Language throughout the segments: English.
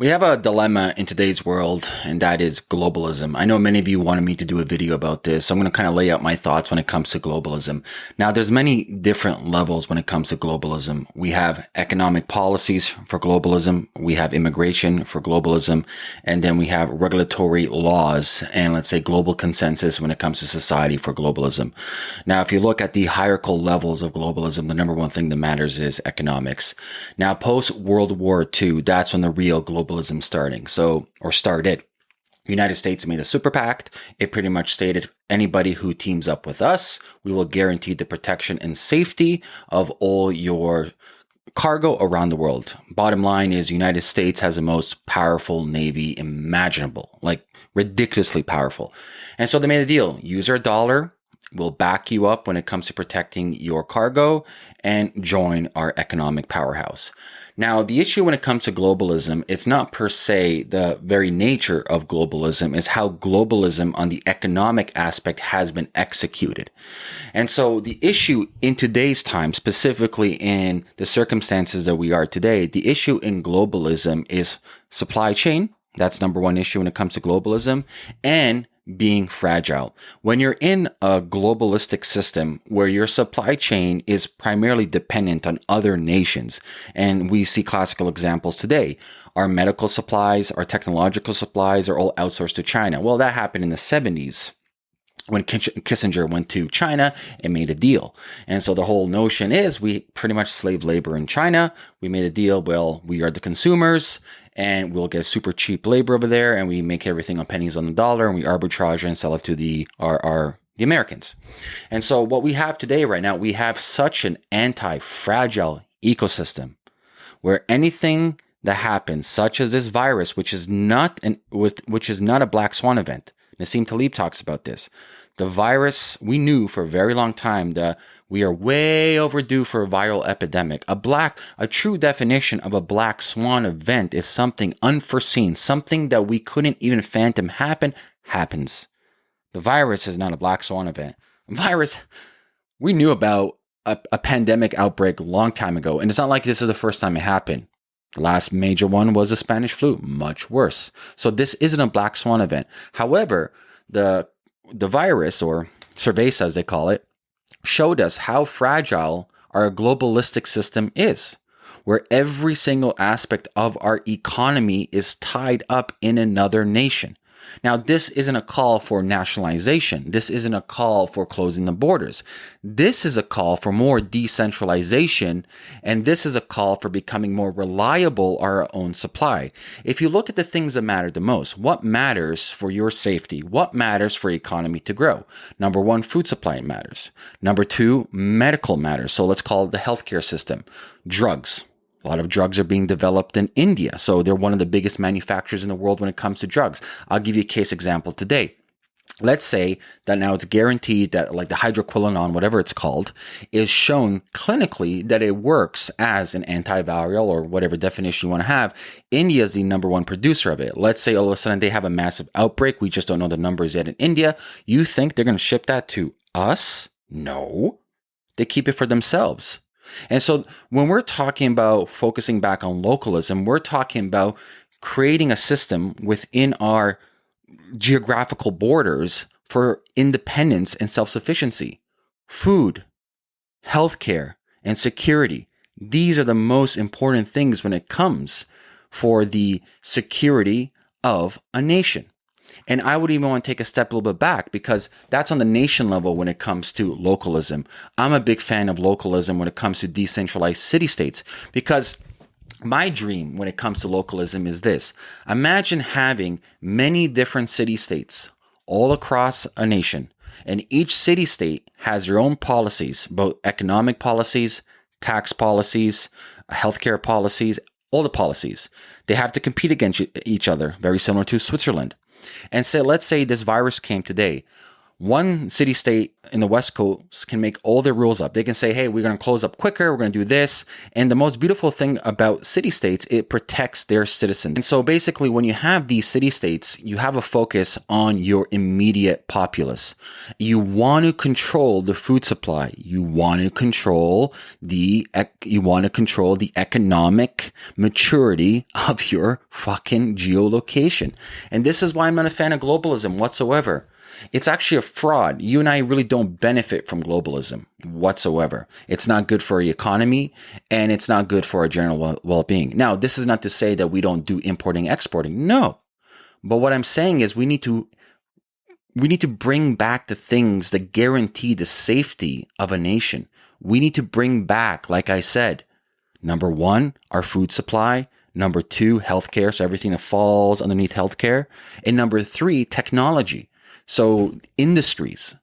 We have a dilemma in today's world, and that is globalism. I know many of you wanted me to do a video about this, so I'm going to kind of lay out my thoughts when it comes to globalism. Now, there's many different levels when it comes to globalism. We have economic policies for globalism, we have immigration for globalism, and then we have regulatory laws and let's say global consensus when it comes to society for globalism. Now, if you look at the hierarchical levels of globalism, the number one thing that matters is economics. Now, post World War II, that's when the real global globalism starting. So, or started. United States made a super pact. It pretty much stated anybody who teams up with us, we will guarantee the protection and safety of all your cargo around the world. Bottom line is United States has the most powerful navy imaginable, like ridiculously powerful. And so they made a deal. Use our dollar, will back you up when it comes to protecting your cargo and join our economic powerhouse. Now, the issue when it comes to globalism, it's not per se the very nature of globalism, is how globalism on the economic aspect has been executed. And so the issue in today's time, specifically in the circumstances that we are today, the issue in globalism is supply chain. That's number one issue when it comes to globalism and being fragile. When you're in a globalistic system where your supply chain is primarily dependent on other nations, and we see classical examples today, our medical supplies, our technological supplies are all outsourced to China. Well, that happened in the 70s when Kissinger went to China and made a deal. And so the whole notion is we pretty much slave labor in China. We made a deal. Well, we are the consumers and we'll get super cheap labor over there and we make everything on pennies on the dollar and we arbitrage and sell it to the our, our the Americans. And so what we have today right now, we have such an anti-fragile ecosystem where anything that happens, such as this virus, which is not an with which is not a black swan event. Nassim Taleb talks about this. The virus, we knew for a very long time that we are way overdue for a viral epidemic. A black, a true definition of a black swan event is something unforeseen, something that we couldn't even phantom happen, happens. The virus is not a black swan event. Virus, we knew about a, a pandemic outbreak a long time ago, and it's not like this is the first time it happened. Last major one was the Spanish flu, much worse. So this isn't a black swan event. However, the the virus, or cerveza as they call it, showed us how fragile our globalistic system is, where every single aspect of our economy is tied up in another nation. Now, this isn't a call for nationalization. This isn't a call for closing the borders. This is a call for more decentralization, and this is a call for becoming more reliable our own supply. If you look at the things that matter the most, what matters for your safety? What matters for economy to grow? Number one, food supply matters. Number two, medical matters. So let's call it the healthcare system. Drugs a lot of drugs are being developed in India. So they're one of the biggest manufacturers in the world when it comes to drugs. I'll give you a case example today. Let's say that now it's guaranteed that like the hydroquinone, whatever it's called, is shown clinically that it works as an antiviral or whatever definition you want to have. India is the number one producer of it. Let's say all of a sudden they have a massive outbreak. We just don't know the numbers yet in India. You think they're going to ship that to us? No. They keep it for themselves. And so when we're talking about focusing back on localism, we're talking about creating a system within our geographical borders for independence and self sufficiency. Food, healthcare, and security. These are the most important things when it comes for the security of a nation. And I would even want to take a step a little bit back because that's on the nation level when it comes to localism. I'm a big fan of localism when it comes to decentralized city states because my dream when it comes to localism is this imagine having many different city states all across a nation, and each city state has their own policies, both economic policies, tax policies, healthcare policies, all the policies. They have to compete against each other, very similar to Switzerland. And say, let's say this virus came today. One city state in the West Coast can make all their rules up. They can say, hey, we're going to close up quicker, we're going to do this. And the most beautiful thing about city states, it protects their citizens. And so basically, when you have these city states, you have a focus on your immediate populace. You want to control the food supply. You want to control the you want to control the economic maturity of your fucking geolocation. And this is why I'm not a fan of globalism whatsoever. It's actually a fraud. You and I really don't benefit from globalism whatsoever. It's not good for our economy and it's not good for our general well being. Now, this is not to say that we don't do importing, exporting. No. But what I'm saying is we need to we need to bring back the things that guarantee the safety of a nation. We need to bring back, like I said, number one, our food supply. Number two, healthcare. So everything that falls underneath healthcare. And number three, technology. So industries,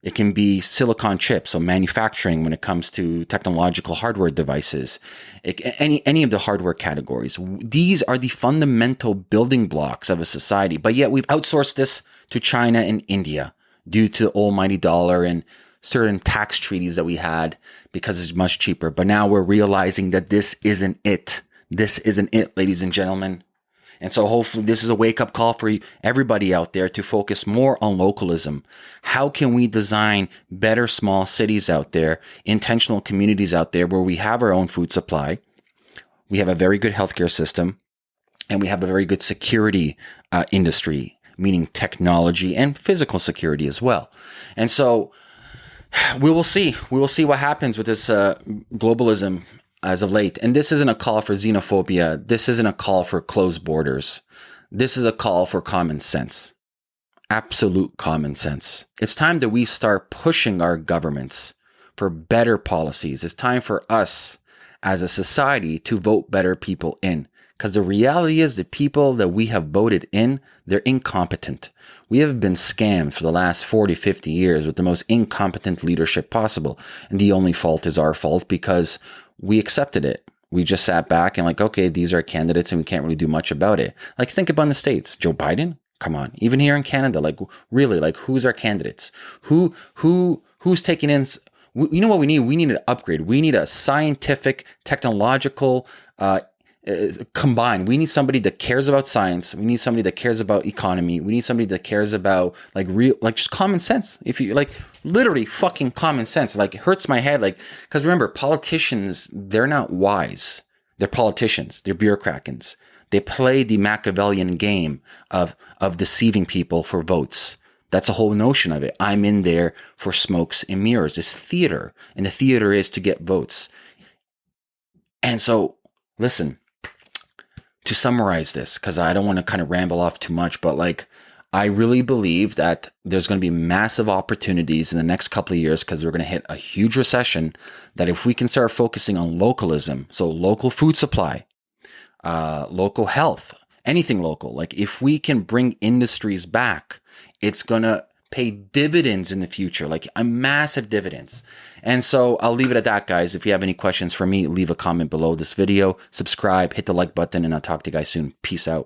it can be silicon chips, so manufacturing when it comes to technological hardware devices, it, any any of the hardware categories. These are the fundamental building blocks of a society. But yet we've outsourced this to China and India due to the almighty dollar and certain tax treaties that we had because it's much cheaper. But now we're realizing that this isn't it. This isn't it, ladies and gentlemen. And so hopefully this is a wake up call for everybody out there to focus more on localism. How can we design better small cities out there, intentional communities out there where we have our own food supply? We have a very good healthcare system and we have a very good security uh, industry, meaning technology and physical security as well. And so we will see. We will see what happens with this uh, globalism as of late. And this isn't a call for xenophobia. This isn't a call for closed borders. This is a call for common sense. Absolute common sense. It's time that we start pushing our governments for better policies. It's time for us as a society to vote better people in. Because the reality is the people that we have voted in, they're incompetent. We have been scammed for the last 40, 50 years with the most incompetent leadership possible. And the only fault is our fault because we accepted it. We just sat back and like, okay, these are candidates and we can't really do much about it. Like think about the States, Joe Biden, come on. Even here in Canada, like really, like who's our candidates? Who, who, who's taking in, you know what we need? We need an upgrade. We need a scientific, technological, uh, combined. We need somebody that cares about science. We need somebody that cares about economy. We need somebody that cares about like real, like just common sense. If you like, literally fucking common sense. Like it hurts my head. Like because remember, politicians they're not wise. They're politicians. They're bureaucrats. They play the Machiavellian game of of deceiving people for votes. That's the whole notion of it. I'm in there for smokes and mirrors. It's theater, and the theater is to get votes. And so, listen, to summarize this, because I don't want to kind of ramble off too much, but like, I really believe that there's going to be massive opportunities in the next couple of years because we're going to hit a huge recession. That if we can start focusing on localism, so local food supply, uh, local health, anything local, like if we can bring industries back, it's going to pay dividends in the future, like a massive dividends. And so I'll leave it at that, guys. If you have any questions for me, leave a comment below this video, subscribe, hit the like button, and I'll talk to you guys soon. Peace out.